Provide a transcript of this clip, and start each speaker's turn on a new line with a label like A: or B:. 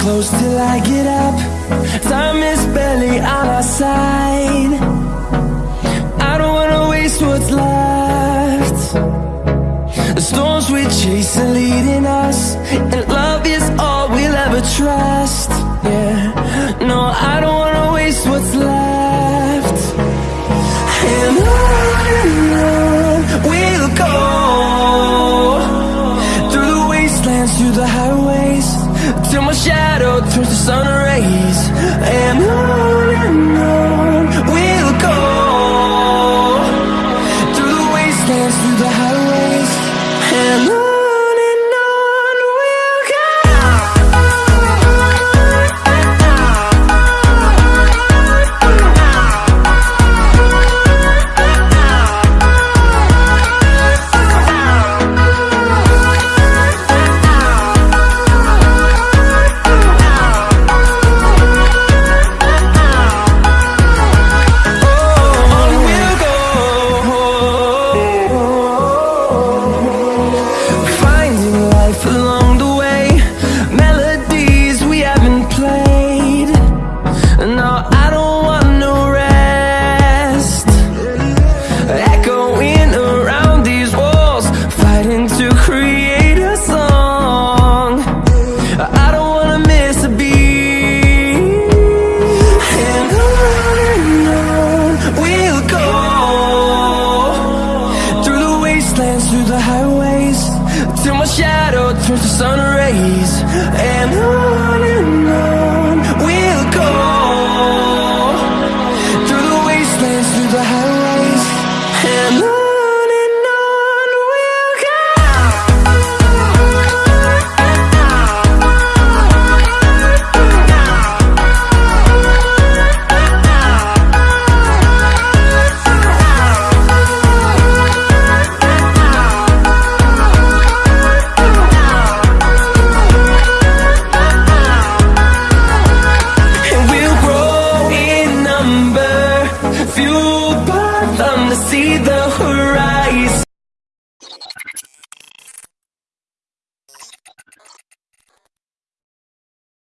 A: close till I get up. Time is barely on our side. I don't wanna waste what's left. The storms we chase are leading us And love is all we'll ever trust. Yeah, no, I don't wanna waste what's left. And on and on we'll go. Through the wastelands, through the highways Till my shadow turns to sun rays And life along the way. Melodies we haven't played. No, I don't want no rest. Echoing around these walls Fighting to create a song. I don't wanna miss a beat. And on and on we'll go Through the wastelands, through the highways Till my shadow turns to sun rays. And on and on Fueled by them to see the